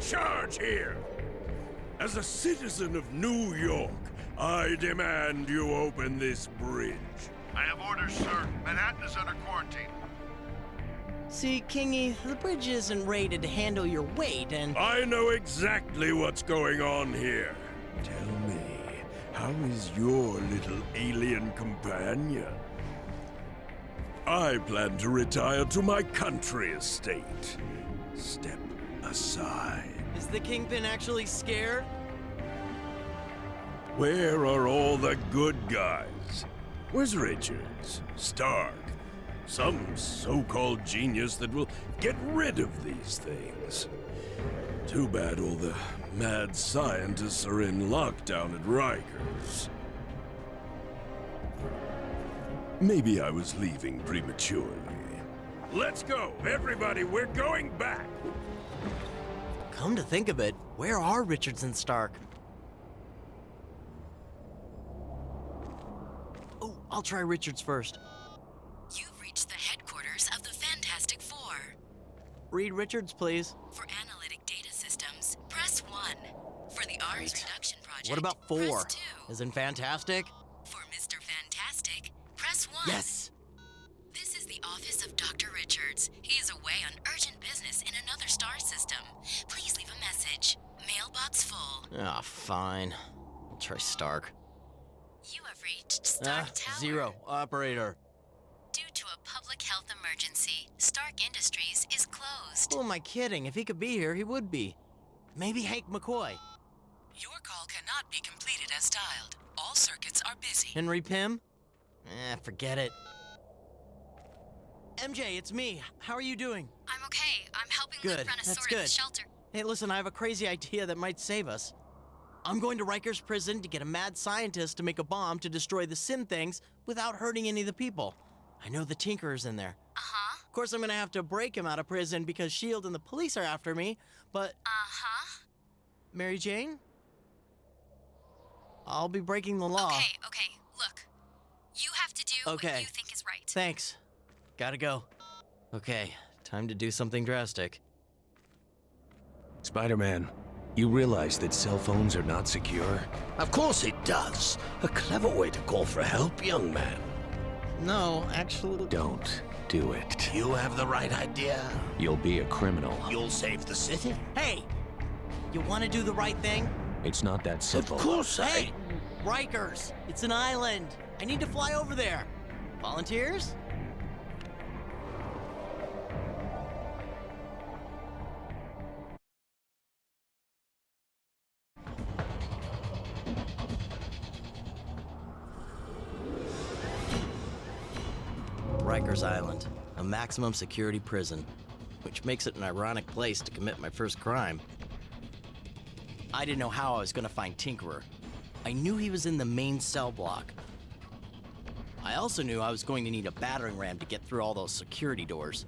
charge here? As a citizen of New York, I demand you open this bridge. I have orders, sir. Manhattan is under quarantine. See, Kingy, the bridge isn't rated to handle your weight, and I know exactly what's going on here. Tell me, how is your little alien companion? I plan to retire to my country estate. Step aside. is the Kingpin actually scared? Where are all the good guys? Where's Richards? Stark? Some so-called genius that will get rid of these things. Too bad all the mad scientists are in lockdown at Rikers. Maybe I was leaving prematurely. Let's go, everybody, we're going back! Come to think of it, where are Richards and Stark? Oh, I'll try Richards first. You've reached the headquarters of the Fantastic Four. Reed Richards, please. For analytic data systems, press 1. For the Arms Right. Reduction Project, What about four? 2. As in fantastic? For Mr. Fantastic, press 1. Yes! This is the office of Dr. Richards. He is away on urgent business in another star system. A message. Mailbox full. Ah, fine. I'll try Stark. You have reached Stark Ah, Tower. zero. Operator. Due to a public health emergency, Stark Industries is closed. Who am I kidding? If he could be here, he would be. Maybe Hank McCoy. Your call cannot be completed as dialed. All circuits are busy. Henry Pym? Eh, forget it. MJ, it's me. How are you doing? I'm okay. I'm helping Good, lift that's Brontosaurus at good. shelter. Hey, listen, I have a crazy idea that might save us. I'm going to Rikers prison to get a mad scientist to make a bomb to destroy the Sin things without hurting any of the people. I know the Tinkerer's in there. Uh-huh. Of course, I'm gonna have to break him out of prison because S.H.I.E.L.D. And the police are after me, but Uh-huh. Mary Jane? I'll be breaking the law. Okay, okay. Look. You have to do Okay. what you think is right. Thanks. Gotta go. Okay, time to do something drastic. Spider-Man, you realize that cell phones are not secure? Of course it does. A clever way to call for help, young man. No, actually. Don't do it. You have the right idea. You'll be a criminal. You'll save the city. Hey! You wanna do the right thing? It's not that simple. Of simple. course I... Hey! Rikers! It's an island! I need to fly over there! Volunteers? Maximum security prison, which makes it an ironic place to commit my first crime. I didn't know how I was gonna find Tinkerer. I knew he was in the main cell block. I also knew I was going to need a battering ram to get through all those security doors.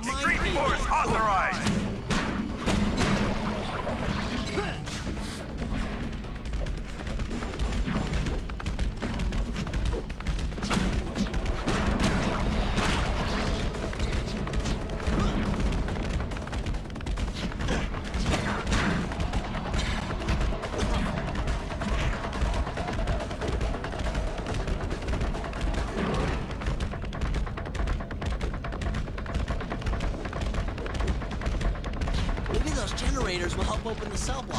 Big Alpha! block open the cell block.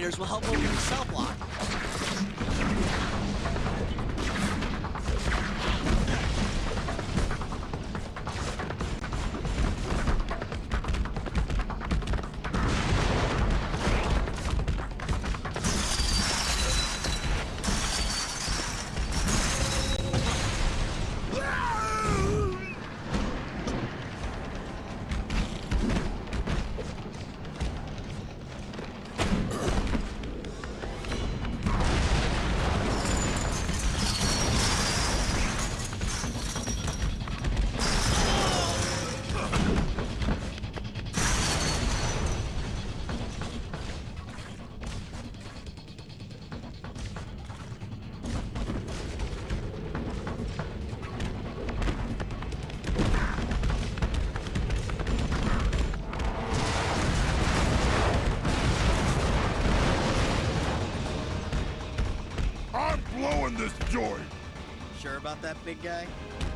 Generators will help open the cell block. Joint! Sure about that, big guy?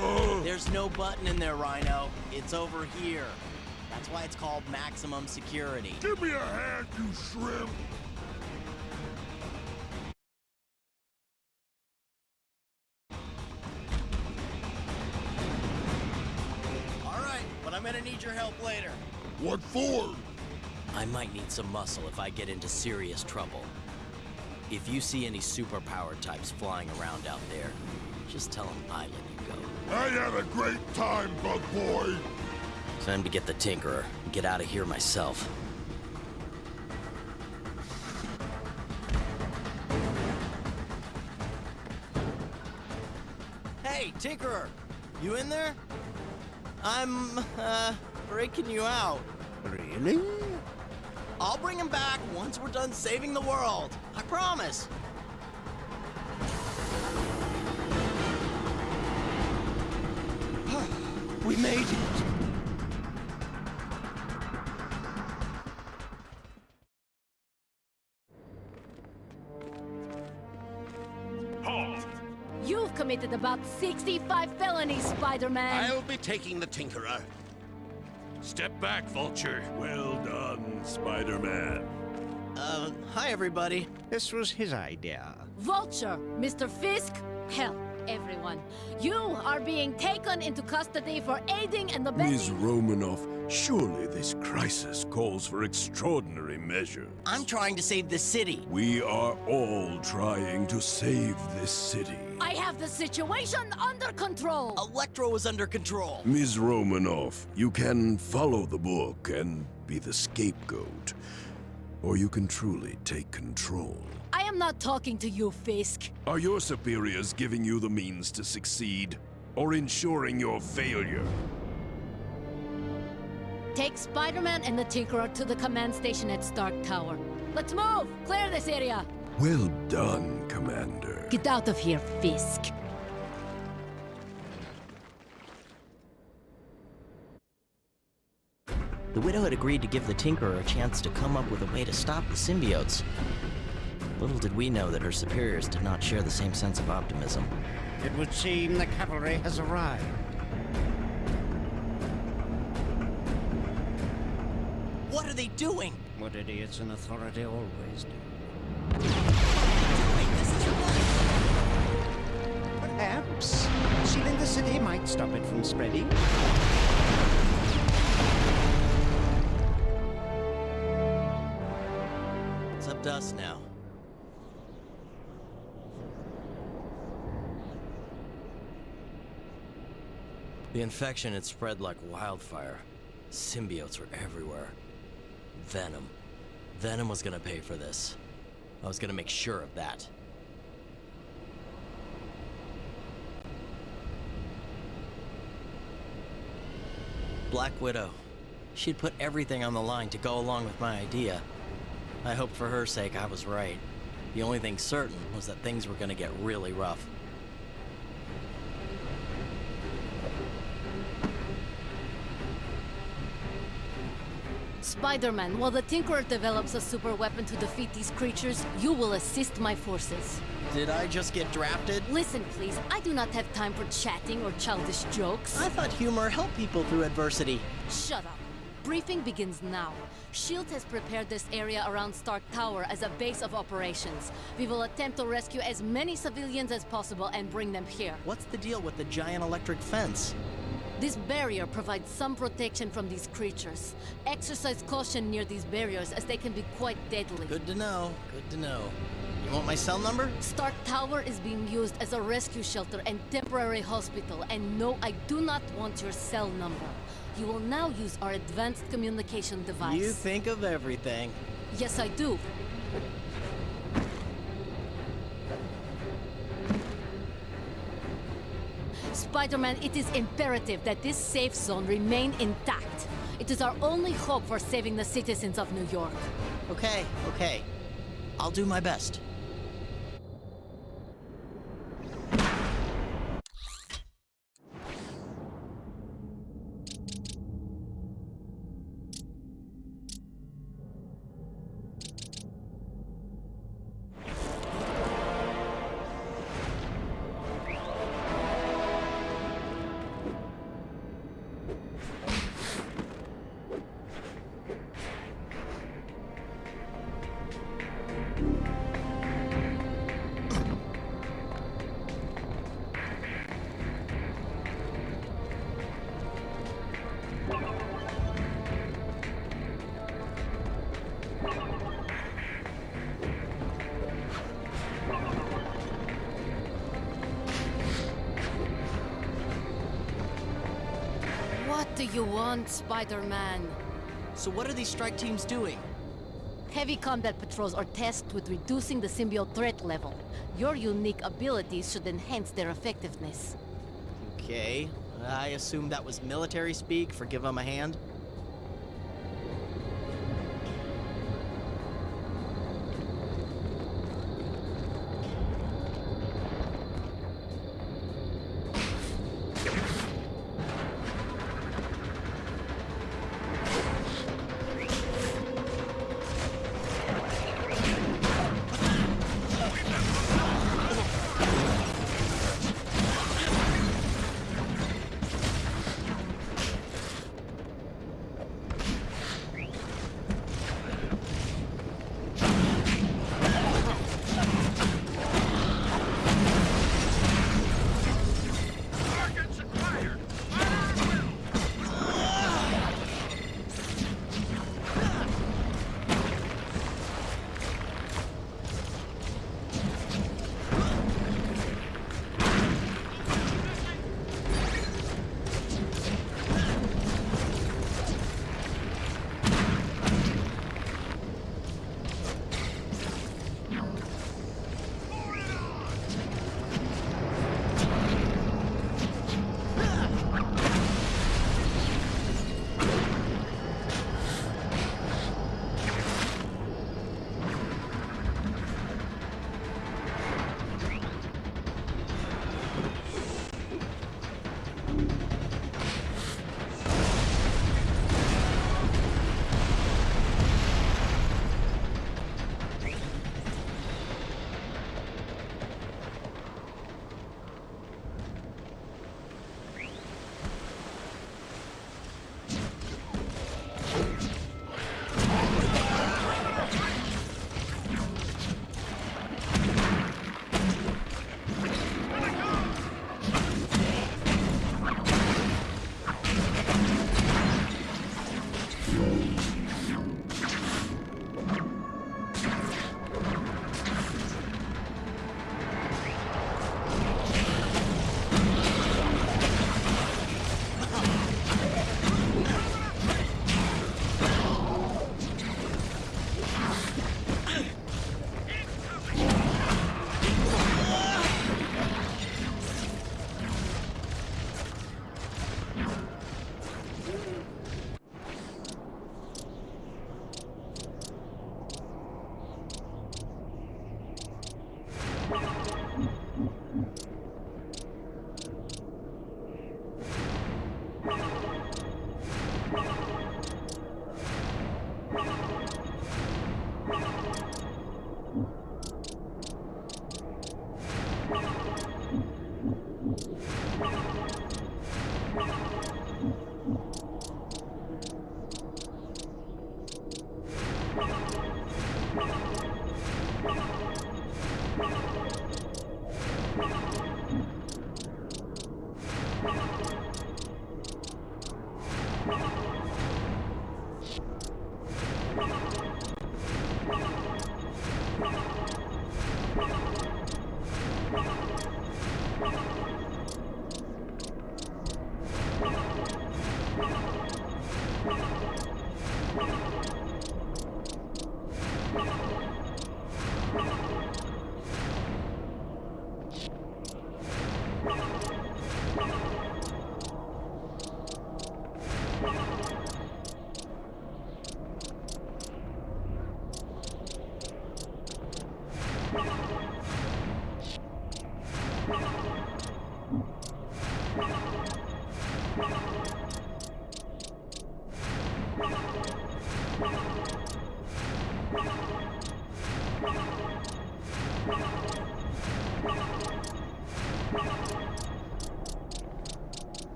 Ugh. There's no button in there, Rhino. It's over here. That's why it's called maximum security. Give me a hand, you shrimp! All right, but I'm gonna need your help later. What for? I might need some muscle if I get into serious trouble. If you see any superpower types flying around out there, just tell them I let you go. I had a great time, bug boy! Time to get the Tinkerer and get out of here myself. Hey, Tinkerer! You in there? I'm, uh, breaking you out. Really? I'll bring him back once we're done saving the world. I promise. We made it. Halt! You've committed about 65 felonies, Spider-Man. I'll be taking the Tinkerer. Step back, Vulture. Well done, Spider-Man. Uh, hi everybody. This was his idea. Vulture, Mr. Fisk, hell, everyone. You are being taken into custody for aiding and abetting. Ms. Romanoff, surely this crisis calls for extraordinary measures. I'm trying to save the city. We are all trying to save this city. I have the situation under control. Electro is under control. Ms. Romanoff, you can follow the book and be the scapegoat. Or you can truly take control. I am not talking to you, Fisk. Are your superiors giving you the means to succeed? Or ensuring your failure? Take Spider-Man and the Tinkerer to the command station at Stark Tower. Let's move! Clear this area! Well done, Commander. Get out of here, Fisk. The widow had agreed to give the Tinkerer a chance to come up with a way to stop the symbiotes. Little did we know that her superiors did not share the same sense of optimism. It would seem the cavalry has arrived. What are they doing? What idiots in authority always do. Perhaps sealing the city might stop it from spreading. Us now. The infection had spread like wildfire. Symbiotes were everywhere. Venom. Venom was gonna pay for this. I was gonna make sure of that. Black Widow. She'd put everything on the line to go along with my idea. I hoped for her sake I was right. The only thing certain was that things were gonna get really rough. Spider-Man, while the Tinkerer develops a super weapon to defeat these creatures, you will assist my forces. Did I just get drafted? Listen, please, I do not have time for chatting or childish jokes. I thought humor helped people through adversity. Shut up. Briefing begins now. SHIELD has prepared this area around Stark Tower as a base of operations. We will attempt to rescue as many civilians as possible and bring them here. What's the deal with the giant electric fence? This barrier provides some protection from these creatures. Exercise caution near these barriers as they can be quite deadly. Good to know. Good to know. You want my cell number? Stark Tower is being used as a rescue shelter and temporary hospital, and no, I do not want your cell number. You will now use our advanced communication device. You think of everything. Yes, I do. Spider-Man, it is imperative that this safe zone remain intact. It is our only hope for saving the citizens of New York. Okay, okay. I'll do my best. You want, Spider-Man? So what are these strike teams doing? Heavy combat patrols are tasked with reducing the symbiote threat level. Your unique abilities should enhance their effectiveness. Okay. I assume that was military speak for them a hand?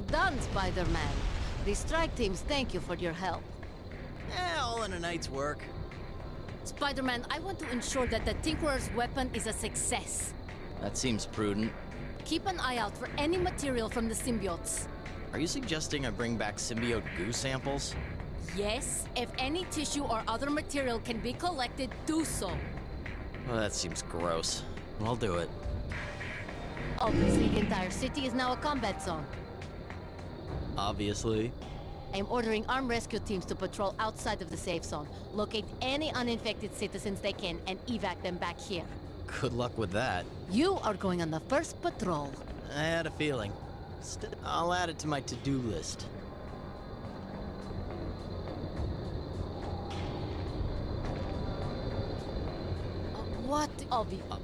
Well done, Spider-Man. The strike teams thank you for your help. Eh, all in a night's work. Spider-Man, I want to ensure that the Tinkerer's weapon is a success. That seems prudent. Keep an eye out for any material from the symbiotes. Are you suggesting I bring back symbiote goo samples? Yes, if any tissue or other material can be collected, do so. Well, that seems gross. I'll do it. Obviously, the entire city is now a combat zone. Obviously. I'm ordering armed rescue teams to patrol outside of the safe zone, locate any uninfected citizens they can, and evac them back here. Good luck with that. You are going on the first patrol. I had a feeling. St- I'll add it to my to-do list. Uh, what? I'll be. Uh,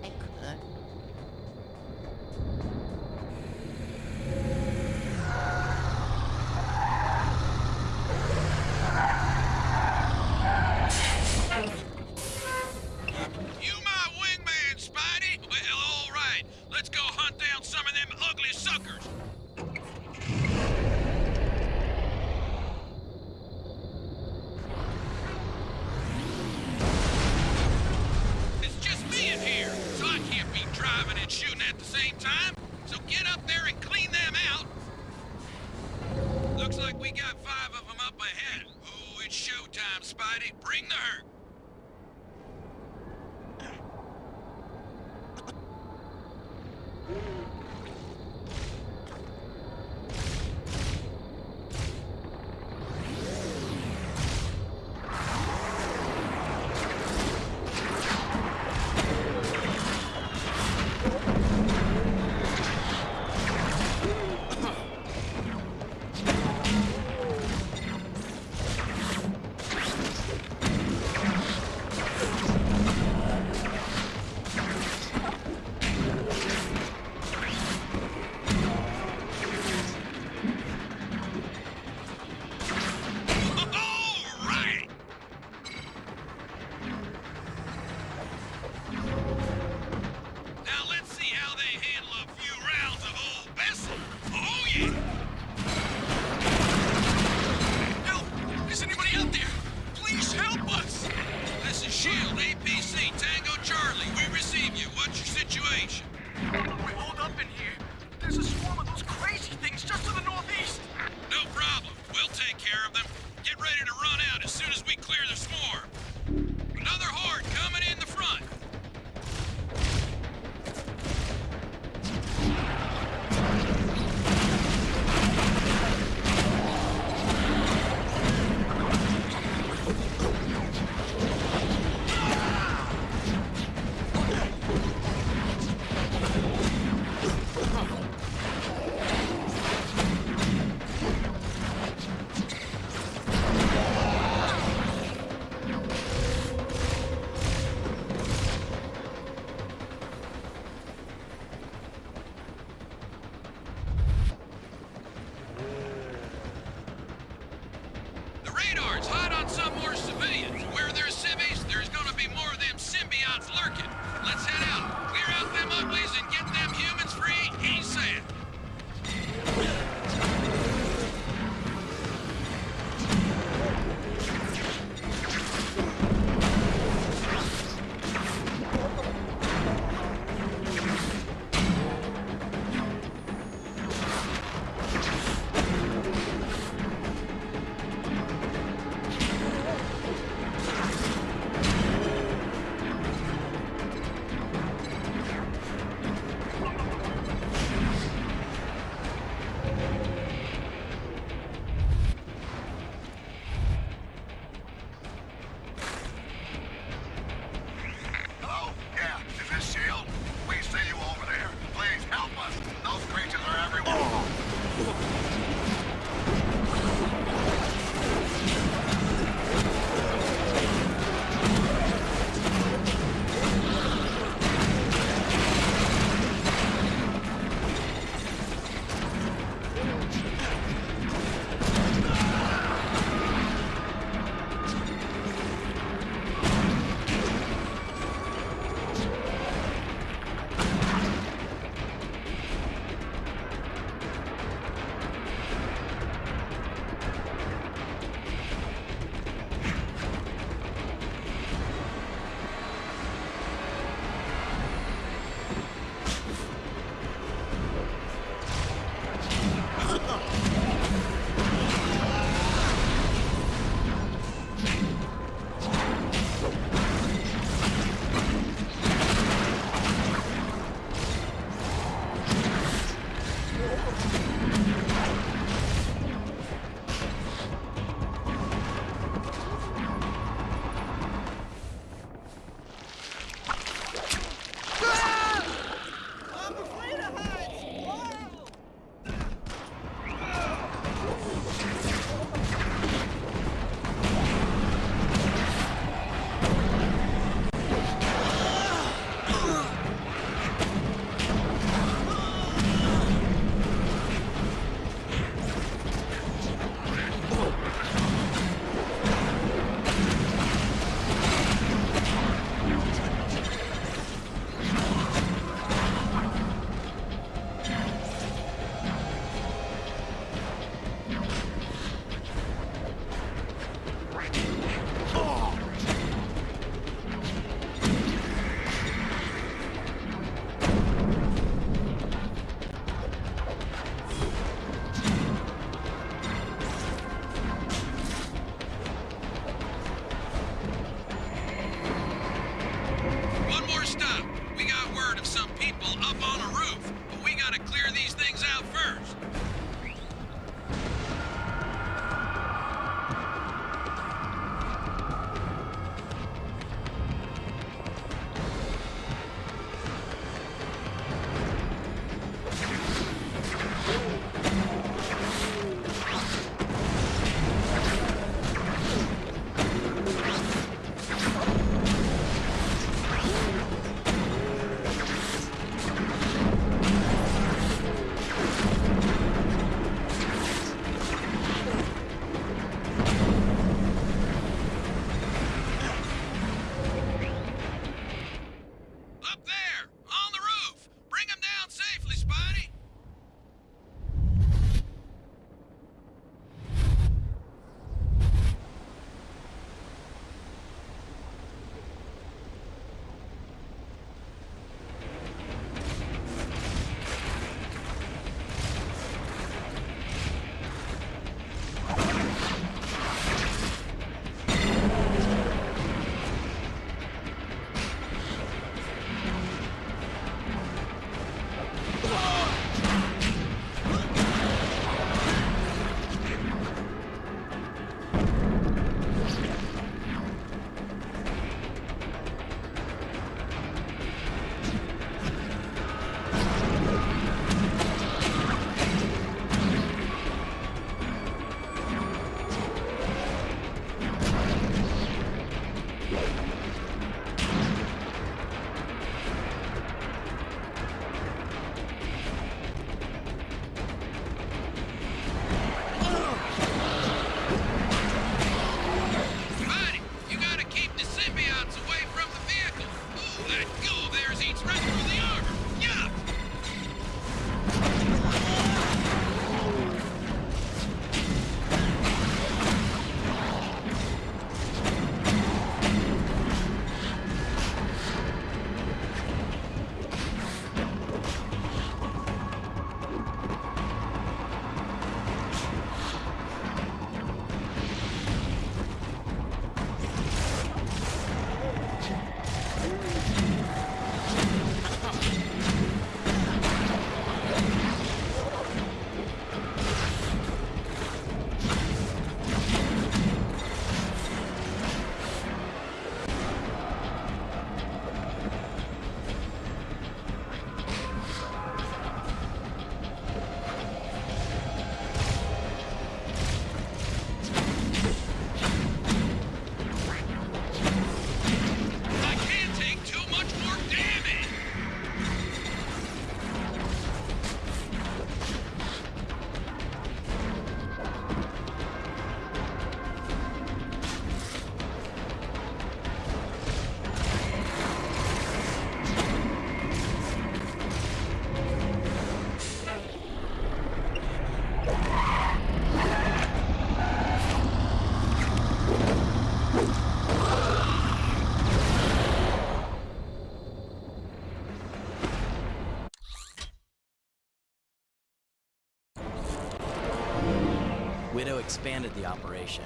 expanded the operation.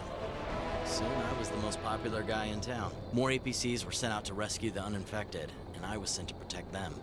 Soon I was the most popular guy in town. More APCs were sent out to rescue the uninfected, and I was sent to protect them.